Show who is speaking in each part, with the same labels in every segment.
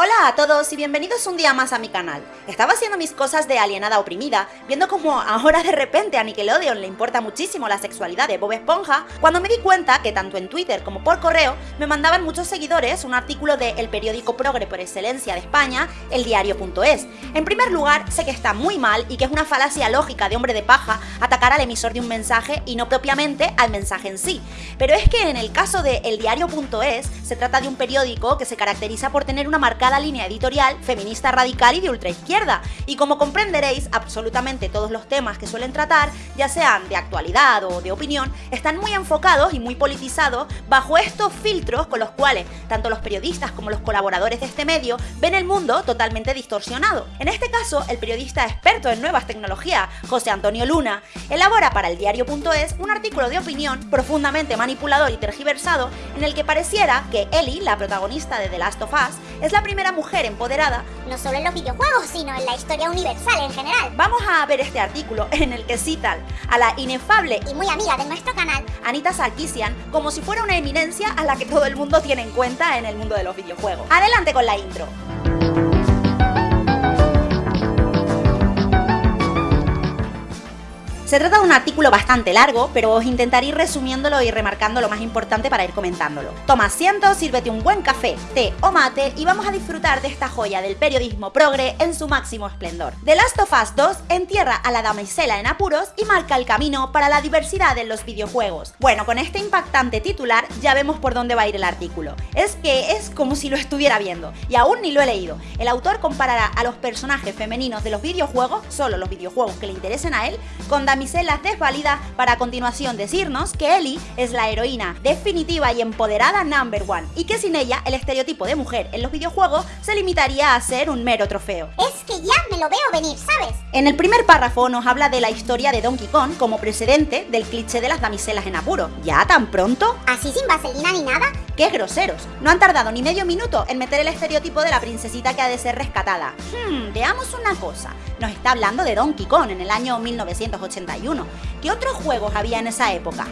Speaker 1: Hola a todos y bienvenidos un día más a mi canal. Estaba haciendo mis cosas de alienada oprimida, viendo como ahora de repente a Nickelodeon le importa muchísimo la sexualidad de Bob Esponja, cuando me di cuenta que tanto en Twitter como por correo me mandaban muchos seguidores un artículo de el periódico progre por excelencia de España, el diario.es. En primer lugar, sé que está muy mal y que es una falacia lógica de hombre de paja atacar al emisor de un mensaje y no propiamente al mensaje en sí. Pero es que en el caso de el diario.es se trata de un periódico que se caracteriza por tener una marca línea editorial feminista radical y de ultraizquierda. Y como comprenderéis, absolutamente todos los temas que suelen tratar, ya sean de actualidad o de opinión, están muy enfocados y muy politizados bajo estos filtros con los cuales tanto los periodistas como los colaboradores de este medio ven el mundo totalmente distorsionado. En este caso, el periodista experto en nuevas tecnologías, José Antonio Luna, elabora para el diario.es un artículo de opinión profundamente manipulador y tergiversado en el que pareciera que Ellie, la protagonista de The Last of Us, es la primera mujer empoderada,
Speaker 2: no solo en los videojuegos, sino en la historia universal en general.
Speaker 1: Vamos a ver este artículo en el que citan a la inefable
Speaker 2: y muy amiga de nuestro canal,
Speaker 1: Anita Sarkisian, como si fuera una eminencia a la que todo el mundo tiene en cuenta en el mundo de los videojuegos. Adelante con la intro. Se trata de un artículo bastante largo, pero os intentaré ir resumiéndolo y remarcando lo más importante para ir comentándolo. Toma asiento, sírvete un buen café, té o mate y vamos a disfrutar de esta joya del periodismo progre en su máximo esplendor. The Last of Us 2 entierra a la damisela en apuros y marca el camino para la diversidad en los videojuegos. Bueno, con este impactante titular ya vemos por dónde va a ir el artículo. Es que es como si lo estuviera viendo, y aún ni lo he leído. El autor comparará a los personajes femeninos de los videojuegos, solo los videojuegos que le interesen a él, con damiselas desvalidas para a continuación decirnos que Ellie es la heroína definitiva y empoderada number one y que sin ella el estereotipo de mujer en los videojuegos se limitaría a ser un mero trofeo.
Speaker 2: Es que ya me lo veo venir, ¿sabes?
Speaker 1: En el primer párrafo nos habla de la historia de Donkey Kong como precedente del cliché de las damiselas en apuro. ¿Ya tan pronto?
Speaker 2: ¿Así sin vaselina ni nada?
Speaker 1: ¡Qué groseros! No han tardado ni medio minuto en meter el estereotipo de la princesita que ha de ser rescatada. Hmm, veamos una cosa. Nos está hablando de Donkey Kong en el año 1981. ¿Qué otros juegos había en esa época?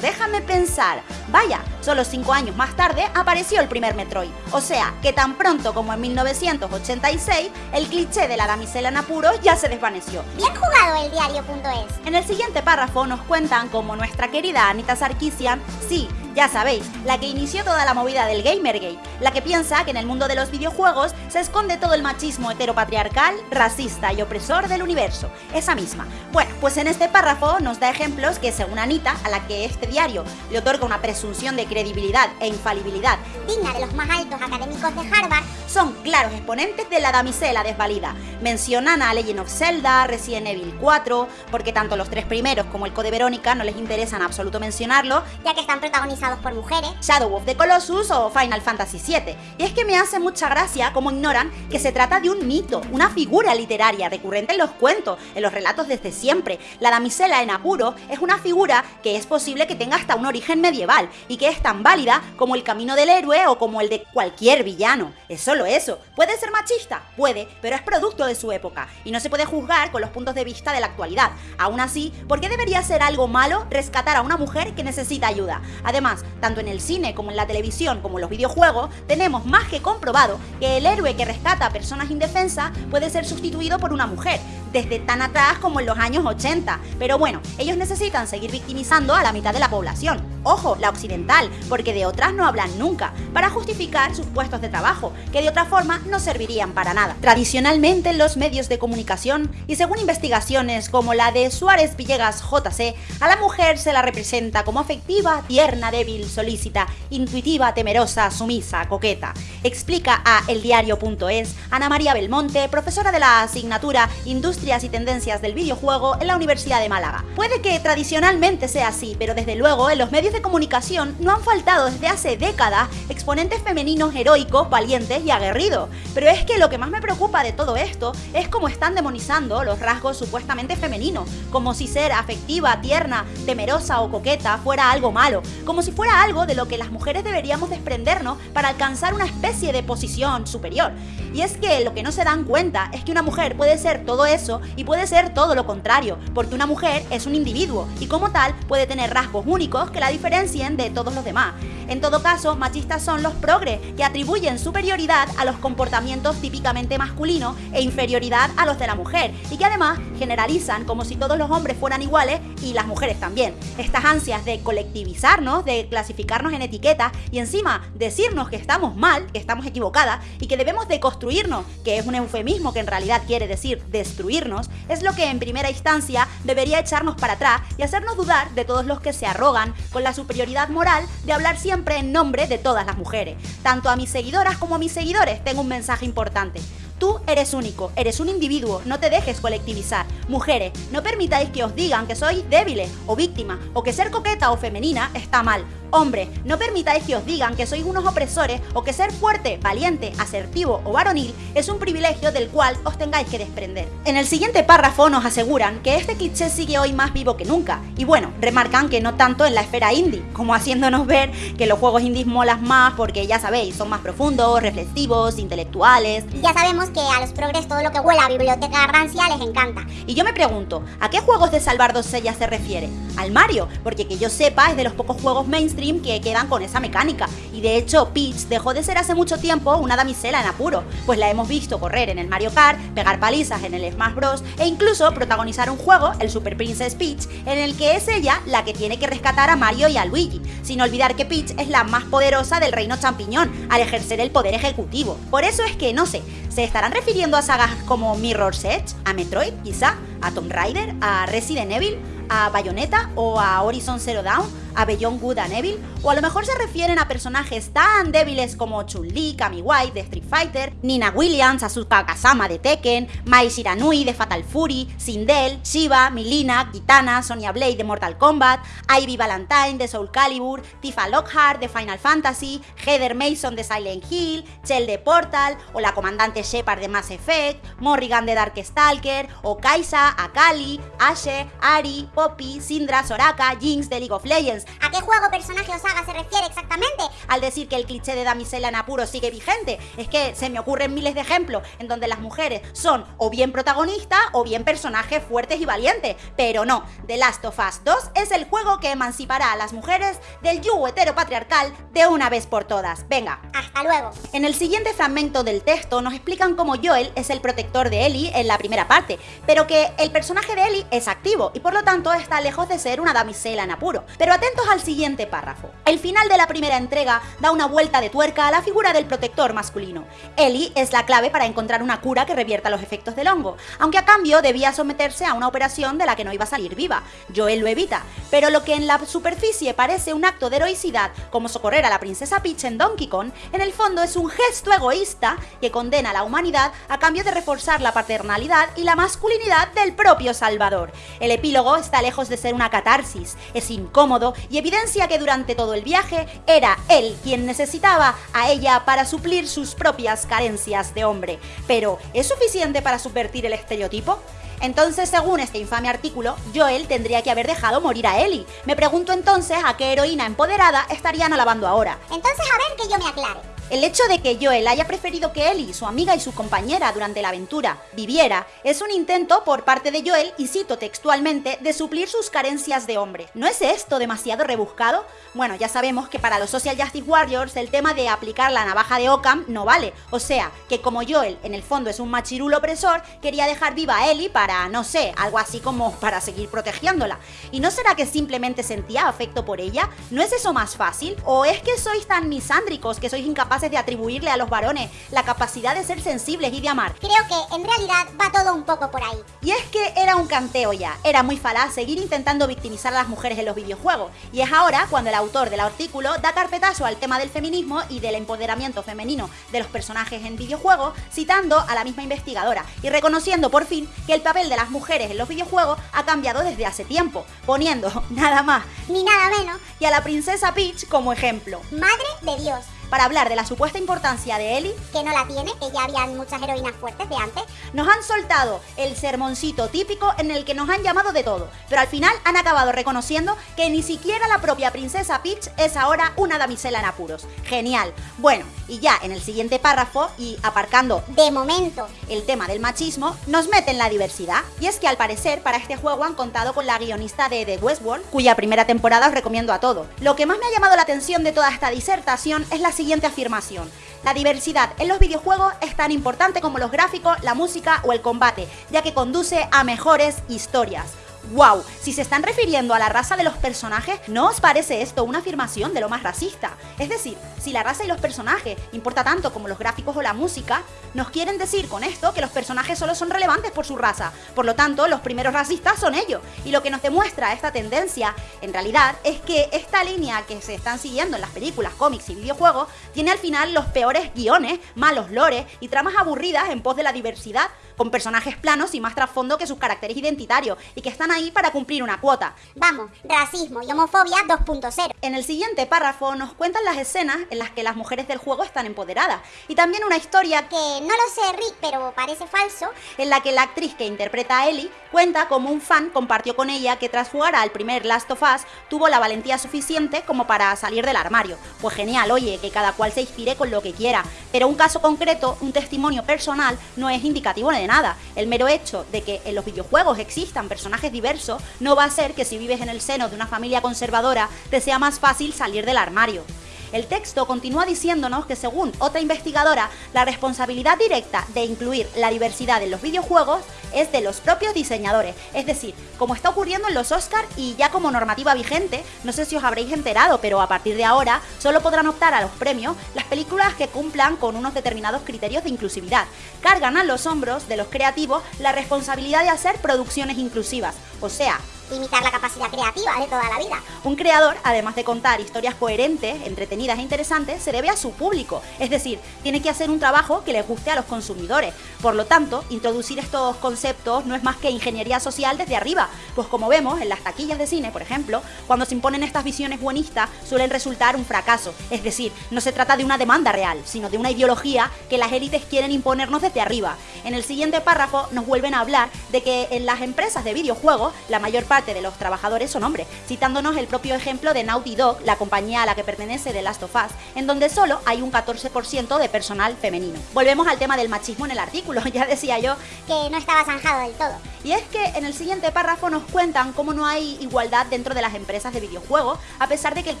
Speaker 1: Déjame pensar. Vaya, solo cinco años más tarde apareció el primer Metroid. O sea, que tan pronto como en 1986, el cliché de la damisela en apuros ya se desvaneció.
Speaker 2: Bien jugado el diario.es.
Speaker 1: En el siguiente párrafo nos cuentan cómo nuestra querida Anita Sarkisian, sí, ya sabéis, la que inició toda la movida del Gamergate, la que piensa que en el mundo de los videojuegos se esconde todo el machismo heteropatriarcal, racista y opresor del universo, esa misma. Bueno, pues en este párrafo nos da ejemplos que según Anita, a la que este diario le otorga una presunción de credibilidad e infalibilidad
Speaker 2: digna de los más altos académicos de Harvard,
Speaker 1: son claros exponentes de la damisela desvalida. Mencionan a Legend of Zelda, Resident Evil 4, porque tanto los tres primeros como el Code Verónica no les interesa en absoluto mencionarlo,
Speaker 2: ya que están protagonizados por mujeres,
Speaker 1: Shadow of the Colossus o Final Fantasy VII. Y es que me hace mucha gracia cómo ignoran que se trata de un mito, una figura literaria recurrente en los cuentos, en los relatos desde siempre. La damisela en apuro es una figura que es posible que tenga hasta un origen medieval y que es tan válida como el camino del héroe o como el de cualquier villano. Es solo eso. ¿Puede ser machista? Puede, pero es producto de su época y no se puede juzgar con los puntos de vista de la actualidad. Aún así, ¿por qué debería ser algo malo rescatar a una mujer que necesita ayuda? Además, tanto en el cine como en la televisión como en los videojuegos, tenemos más que comprobado que el héroe que rescata a personas indefensas puede ser sustituido por una mujer, desde tan atrás como en los años 80. Pero bueno, ellos necesitan seguir victimizando a la mitad de la población. Ojo, la occidental, porque de otras no hablan nunca, para justificar sus puestos de trabajo, que de otra forma no servirían para nada. Tradicionalmente en los medios de comunicación, y según investigaciones como la de Suárez Villegas JC, a la mujer se la representa como afectiva, tierna, débil, solícita, intuitiva, temerosa, sumisa, coqueta. Explica a eldiario.es Ana María Belmonte, profesora de la asignatura Industrias y Tendencias del Videojuego en la Universidad de Málaga. Puede que tradicionalmente sea así, pero desde luego en los medios de comunicación no han faltado desde hace décadas exponentes femeninos heroicos, valientes y aguerridos. Pero es que lo que más me preocupa de todo esto es cómo están demonizando los rasgos supuestamente femeninos, como si ser afectiva, tierna, temerosa o coqueta fuera algo malo, como si fuera algo de lo que las mujeres deberíamos desprendernos para alcanzar una especie de posición superior. Y es que lo que no se dan cuenta es que una mujer puede ser todo eso y puede ser todo lo contrario, porque una mujer es un individuo y como tal puede tener rasgos únicos que la diferencien de todos los demás. En todo caso, machistas son los progres, que atribuyen superioridad a los comportamientos típicamente masculinos e inferioridad a los de la mujer, y que además generalizan como si todos los hombres fueran iguales y las mujeres también. Estas ansias de colectivizarnos, de clasificarnos en etiquetas y encima decirnos que estamos mal, que estamos equivocadas y que debemos deconstruirnos, que es un eufemismo que en realidad quiere decir destruirnos, es lo que en primera instancia debería echarnos para atrás y hacernos dudar de todos los que se arrogan con la superioridad moral de hablar siempre en nombre de todas las mujeres. Tanto a mis seguidoras como a mis seguidores tengo un mensaje importante. Tú eres único, eres un individuo, no te dejes colectivizar. Mujeres, no permitáis que os digan que sois débiles o víctimas o que ser coqueta o femenina está mal. Hombre, no permitáis que os digan que sois unos opresores o que ser fuerte, valiente, asertivo o varonil es un privilegio del cual os tengáis que desprender. En el siguiente párrafo nos aseguran que este cliché sigue hoy más vivo que nunca. Y bueno, remarcan que no tanto en la esfera indie, como haciéndonos ver que los juegos indies molas más porque ya sabéis, son más profundos, reflexivos, intelectuales.
Speaker 2: Ya sabemos que a los progres todo lo que huela a biblioteca rancia les encanta.
Speaker 1: Y yo me pregunto, ¿a qué juegos de salvar dosellas se refiere? ¿Al Mario? Porque que yo sepa es de los pocos juegos mainstream que quedan con esa mecánica. Y de hecho, Peach dejó de ser hace mucho tiempo una damisela en apuro, pues la hemos visto correr en el Mario Kart, pegar palizas en el Smash Bros. e incluso protagonizar un juego, el Super Princess Peach, en el que es ella la que tiene que rescatar a Mario y a Luigi, sin olvidar que Peach es la más poderosa del reino champiñón al ejercer el poder ejecutivo. Por eso es que, no sé, ¿se estarán refiriendo a sagas como Mirror's Edge, a Metroid quizá, a Tomb Raider, a Resident Evil, a Bayonetta o a Horizon Zero Dawn? A Beyond Good and Evil, o a lo mejor se refieren a personajes tan débiles como Chun-Li, Kami White de Street Fighter, Nina Williams, Asuka Kazama de Tekken, Mai Shiranui de Fatal Fury, Sindel, Shiva, Milina, Kitana, Sonya Blade de Mortal Kombat, Ivy Valentine de Soul Calibur, Tifa Lockhart de Final Fantasy, Heather Mason de Silent Hill, Chell de Portal, o la comandante Shepard de Mass Effect, Morrigan de Darkstalker, o Kaisa, Akali, Ashe, Ari, Poppy, Syndra, Soraka, Jinx de League of Legends,
Speaker 2: ¿A qué juego, personaje o saga se refiere exactamente?
Speaker 1: Al decir que el cliché de damisela en apuro sigue vigente, es que se me ocurren miles de ejemplos en donde las mujeres son o bien protagonistas o bien personajes fuertes y valientes, pero no, The Last of Us 2 es el juego que emancipará a las mujeres del yugo heteropatriarcal de una vez por todas. Venga.
Speaker 2: Hasta luego.
Speaker 1: En el siguiente fragmento del texto nos explican cómo Joel es el protector de Ellie en la primera parte, pero que el personaje de Ellie es activo y por lo tanto está lejos de ser una damisela en apuro. Pero atento al siguiente párrafo. El final de la primera entrega da una vuelta de tuerca a la figura del protector masculino. Ellie es la clave para encontrar una cura que revierta los efectos del hongo, aunque a cambio debía someterse a una operación de la que no iba a salir viva. Joel lo evita, pero lo que en la superficie parece un acto de heroicidad, como socorrer a la princesa Peach en Donkey Kong, en el fondo es un gesto egoísta que condena a la humanidad a cambio de reforzar la paternalidad y la masculinidad del propio Salvador. El epílogo está lejos de ser una catarsis, es incómodo y evidencia que durante todo el viaje era él quien necesitaba a ella para suplir sus propias carencias de hombre. Pero, ¿es suficiente para subvertir el estereotipo? Entonces, según este infame artículo, Joel tendría que haber dejado morir a Ellie. Me pregunto entonces a qué heroína empoderada estarían alabando ahora.
Speaker 2: Entonces, a ver que yo me aclare.
Speaker 1: El hecho de que Joel haya preferido que Ellie, su amiga y su compañera durante la aventura, viviera, es un intento por parte de Joel, y cito textualmente, de suplir sus carencias de hombre. ¿No es esto demasiado rebuscado? Bueno, ya sabemos que para los Social Justice Warriors el tema de aplicar la navaja de Occam no vale. O sea, que como Joel en el fondo es un machirulo opresor, quería dejar viva a Ellie para, no sé, algo así como para seguir protegiéndola. ¿Y no será que simplemente sentía afecto por ella? ¿No es eso más fácil? ¿O es que sois tan misándricos que sois incapaces de atribuirle a los varones la capacidad de ser sensibles y de amar.
Speaker 2: Creo que en realidad va todo un poco por ahí.
Speaker 1: Y es que era un canteo ya, era muy falaz seguir intentando victimizar a las mujeres en los videojuegos. Y es ahora cuando el autor del artículo da carpetazo al tema del feminismo y del empoderamiento femenino de los personajes en videojuegos, citando a la misma investigadora y reconociendo por fin que el papel de las mujeres en los videojuegos ha cambiado desde hace tiempo, poniendo nada más
Speaker 2: ni nada menos
Speaker 1: y a la princesa Peach como ejemplo.
Speaker 2: Madre de Dios
Speaker 1: para hablar de la supuesta importancia de Ellie,
Speaker 2: que no la tiene, que ya habían muchas heroínas fuertes de antes,
Speaker 1: nos han soltado el sermoncito típico en el que nos han llamado de todo, pero al final han acabado reconociendo que ni siquiera la propia princesa Peach es ahora una damisela en apuros. Genial. Bueno, y ya en el siguiente párrafo, y aparcando
Speaker 2: de momento
Speaker 1: el tema del machismo, nos meten la diversidad. Y es que al parecer para este juego han contado con la guionista de The Westworld, cuya primera temporada os recomiendo a todo. Lo que más me ha llamado la atención de toda esta disertación es la siguiente afirmación. La diversidad en los videojuegos es tan importante como los gráficos, la música o el combate, ya que conduce a mejores historias. ¡Wow! Si se están refiriendo a la raza de los personajes, ¿no os parece esto una afirmación de lo más racista? Es decir, si la raza y los personajes importa tanto como los gráficos o la música, nos quieren decir con esto que los personajes solo son relevantes por su raza. Por lo tanto, los primeros racistas son ellos. Y lo que nos demuestra esta tendencia, en realidad, es que esta línea que se están siguiendo en las películas, cómics y videojuegos, tiene al final los peores guiones, malos lores y tramas aburridas en pos de la diversidad, con personajes planos y más trasfondo que sus caracteres identitarios, y que están ahí para cumplir una cuota.
Speaker 2: Vamos, racismo y homofobia 2.0.
Speaker 1: En el siguiente párrafo nos cuentan las escenas en las que las mujeres del juego están empoderadas, y también una historia
Speaker 2: que no lo sé Rick, pero parece falso,
Speaker 1: en la que la actriz que interpreta a Ellie cuenta como un fan compartió con ella que tras jugar al primer Last of Us tuvo la valentía suficiente como para salir del armario. Pues genial, oye, que cada cual se inspire con lo que quiera, pero un caso concreto, un testimonio personal, no es indicativo nada. El mero hecho de que en los videojuegos existan personajes diversos no va a ser que si vives en el seno de una familia conservadora te sea más fácil salir del armario. El texto continúa diciéndonos que según otra investigadora, la responsabilidad directa de incluir la diversidad en los videojuegos es de los propios diseñadores. Es decir, como está ocurriendo en los Oscars y ya como normativa vigente, no sé si os habréis enterado, pero a partir de ahora solo podrán optar a los premios las películas que cumplan con unos determinados criterios de inclusividad. Cargan a los hombros de los creativos la responsabilidad de hacer producciones inclusivas. O sea,
Speaker 2: limitar la capacidad creativa de toda la vida.
Speaker 1: Un creador, además de contar historias coherentes, entretenidas e interesantes, se debe a su público, es decir, tiene que hacer un trabajo que les guste a los consumidores. Por lo tanto, introducir estos conceptos no es más que ingeniería social desde arriba, pues como vemos en las taquillas de cine, por ejemplo, cuando se imponen estas visiones buenistas suelen resultar un fracaso, es decir, no se trata de una demanda real, sino de una ideología que las élites quieren imponernos desde arriba. En el siguiente párrafo nos vuelven a hablar de que en las empresas de videojuegos la mayor parte de los trabajadores son hombres, citándonos el propio ejemplo de Naughty Dog, la compañía a la que pertenece The Last of Us, en donde solo hay un 14% de personal femenino. Volvemos al tema del machismo en el artículo, ya decía yo
Speaker 2: que no estaba zanjado del todo.
Speaker 1: Y es que en el siguiente párrafo nos cuentan cómo no hay igualdad dentro de las empresas de videojuegos, a pesar de que el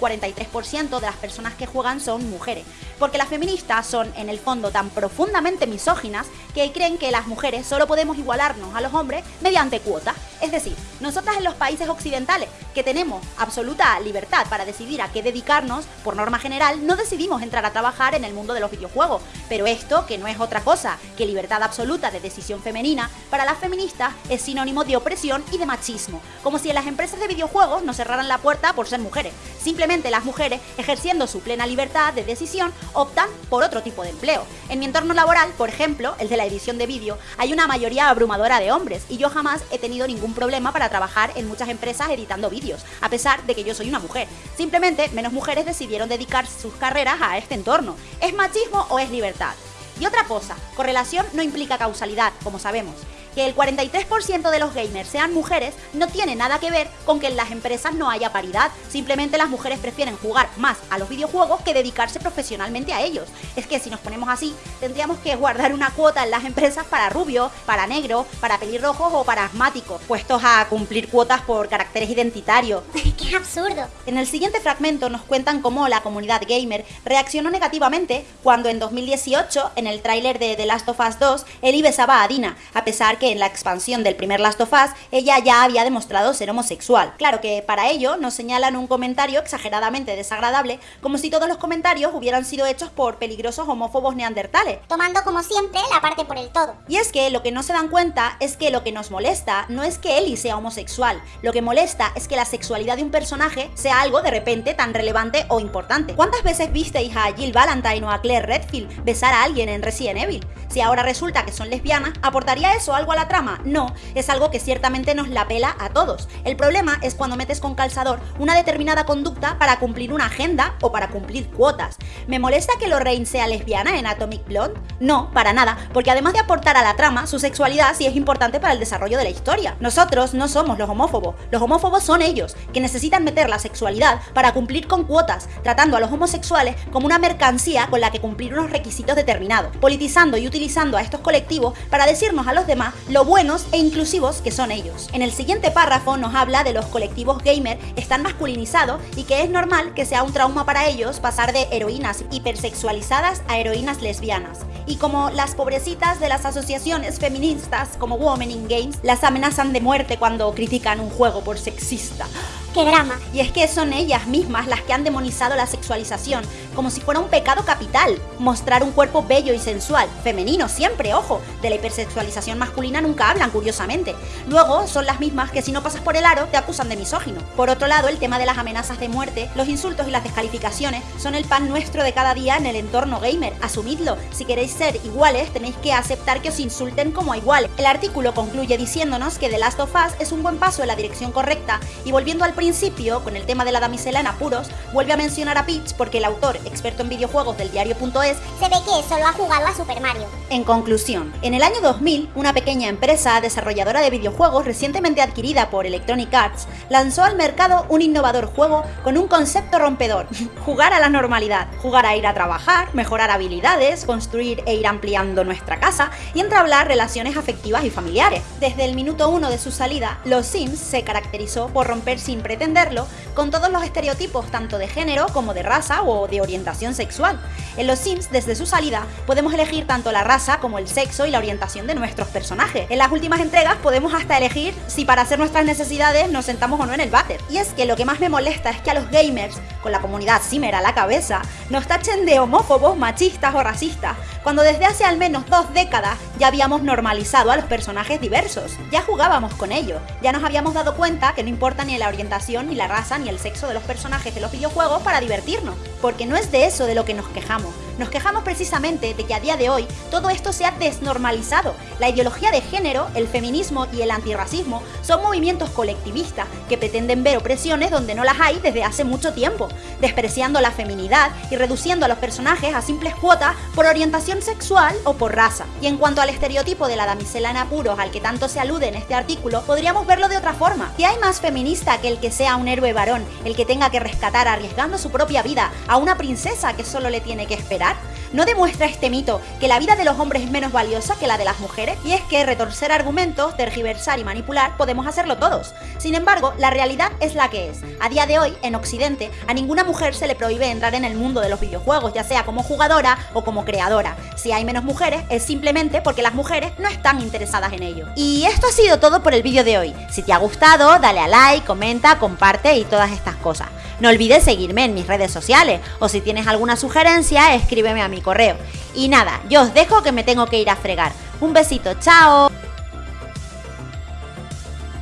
Speaker 1: 43% de las personas que juegan son mujeres. Porque las feministas son en el fondo tan profundamente misóginas que creen que las mujeres solo podemos igualarnos a los hombres mediante cuotas. Es decir, nosotras en los países occidentales, que tenemos absoluta libertad para decidir a qué dedicarnos, por norma general, no decidimos entrar a trabajar en el mundo de los videojuegos. Pero esto, que no es otra cosa que libertad absoluta de decisión femenina, para las feministas es sinónimo de opresión y de machismo, como si en las empresas de videojuegos nos cerraran la puerta por ser mujeres. Simplemente las mujeres, ejerciendo su plena libertad de decisión, optan por otro tipo de empleo. En mi entorno laboral, por ejemplo, el de la edición de vídeo, hay una mayoría abrumadora de hombres y yo jamás he tenido ningún problema para trabajar en muchas empresas editando vídeos, a pesar de que yo soy una mujer. Simplemente menos mujeres decidieron dedicar sus carreras a este entorno. ¿Es machismo o es libertad? Y otra cosa, correlación no implica causalidad, como sabemos que el 43% de los gamers sean mujeres no tiene nada que ver con que en las empresas no haya paridad, simplemente las mujeres prefieren jugar más a los videojuegos que dedicarse profesionalmente a ellos. Es que si nos ponemos así, tendríamos que guardar una cuota en las empresas para rubio, para negro, para pelirrojos o para asmáticos, puestos a cumplir cuotas por caracteres identitarios.
Speaker 2: ¡Qué absurdo!
Speaker 1: En el siguiente fragmento nos cuentan cómo la comunidad gamer reaccionó negativamente cuando en 2018, en el tráiler de The Last of Us 2, Eli besaba a Dina, a pesar que en la expansión del primer Last of Us ella ya había demostrado ser homosexual. Claro que para ello nos señalan un comentario exageradamente desagradable, como si todos los comentarios hubieran sido hechos por peligrosos homófobos neandertales.
Speaker 2: Tomando como siempre la parte por el todo.
Speaker 1: Y es que lo que no se dan cuenta es que lo que nos molesta no es que Ellie sea homosexual, lo que molesta es que la sexualidad de un personaje sea algo de repente tan relevante o importante. ¿Cuántas veces visteis a Jill Valentine o a Claire Redfield besar a alguien en Resident Evil? Si ahora resulta que son lesbianas, ¿aportaría eso algo a la trama? No, es algo que ciertamente nos la pela a todos. El problema es cuando metes con calzador una determinada conducta para cumplir una agenda o para cumplir cuotas. ¿Me molesta que Lorraine sea lesbiana en Atomic Blonde? No, para nada, porque además de aportar a la trama, su sexualidad sí es importante para el desarrollo de la historia. Nosotros no somos los homófobos, los homófobos son ellos, que necesitan meter la sexualidad para cumplir con cuotas, tratando a los homosexuales como una mercancía con la que cumplir unos requisitos determinados, politizando y utilizando a estos colectivos para decirnos a los demás lo buenos e inclusivos que son ellos. En el siguiente párrafo nos habla de los colectivos gamer están masculinizados y que es normal que sea un trauma para ellos pasar de heroínas hipersexualizadas a heroínas lesbianas. Y como las pobrecitas de las asociaciones feministas como Women in Games las amenazan de muerte cuando critican un juego por sexista.
Speaker 2: ¡Qué drama!
Speaker 1: Y es que son ellas mismas las que han demonizado la sexualización, como si fuera un pecado capital. Mostrar un cuerpo bello y sensual, femenino siempre, ojo, de la hipersexualización masculina nunca hablan, curiosamente. Luego son las mismas que si no pasas por el aro te acusan de misógino. Por otro lado, el tema de las amenazas de muerte, los insultos y las descalificaciones son el pan nuestro de cada día en el entorno gamer. Asumidlo, si queréis ser iguales tenéis que aceptar que os insulten como iguales. El artículo concluye diciéndonos que The Last of Us es un buen paso en la dirección correcta y volviendo al principio, con el tema de la damisela en apuros, vuelve a mencionar a Peach porque el autor, experto en videojuegos del diario.es,
Speaker 2: Se ve que solo ha jugado a Super Mario.
Speaker 1: en conclusión, en el año 2000, una pequeña empresa desarrolladora de videojuegos recientemente adquirida por Electronic Arts lanzó al mercado un innovador juego con un concepto rompedor, jugar a la normalidad, jugar a ir a trabajar, mejorar habilidades, construir e ir ampliando nuestra casa y entablar relaciones afectivas y familiares. Desde el minuto uno de su salida, Los Sims se caracterizó por romper sin pretenderlo con todos los estereotipos tanto de género como de raza o de orientación sexual. En Los Sims, desde su salida, podemos elegir tanto la raza como el sexo y la orientación de nuestros personajes. En las últimas entregas podemos hasta elegir si para hacer nuestras necesidades nos sentamos o no en el váter. Y es que lo que más me molesta es que a los gamers, con la comunidad Simmer a la cabeza, nos tachen de homófobos, machistas o racistas, cuando desde hace al menos dos décadas ya habíamos normalizado a los personajes diversos. Ya jugábamos con ellos, ya nos habíamos dado cuenta que no importa ni la orientación, ni la raza, ni el sexo de los personajes de los videojuegos para divertirnos, porque no es de eso de lo que nos quejamos. Nos quejamos precisamente de que a día de hoy todo esto se ha desnormalizado. La ideología de género, el feminismo y el antirracismo son movimientos colectivistas que pretenden ver opresiones donde no las hay desde hace mucho tiempo, despreciando la feminidad y reduciendo a los personajes a simples cuotas por orientación sexual o por raza. Y en cuanto al estereotipo de la damisela en apuros al que tanto se alude en este artículo, podríamos verlo de otra forma. ¿Qué hay más feminista que el que sea un héroe varón, el que tenga que rescatar arriesgando su propia vida a una princesa que solo le tiene que esperar? That ¿No demuestra este mito que la vida de los hombres es menos valiosa que la de las mujeres? Y es que retorcer argumentos, tergiversar y manipular podemos hacerlo todos. Sin embargo, la realidad es la que es. A día de hoy, en Occidente, a ninguna mujer se le prohíbe entrar en el mundo de los videojuegos, ya sea como jugadora o como creadora. Si hay menos mujeres, es simplemente porque las mujeres no están interesadas en ello. Y esto ha sido todo por el vídeo de hoy. Si te ha gustado, dale a like, comenta, comparte y todas estas cosas. No olvides seguirme en mis redes sociales o si tienes alguna sugerencia, escríbeme a mi correo. Y nada, yo os dejo que me tengo que ir a fregar. Un besito, chao.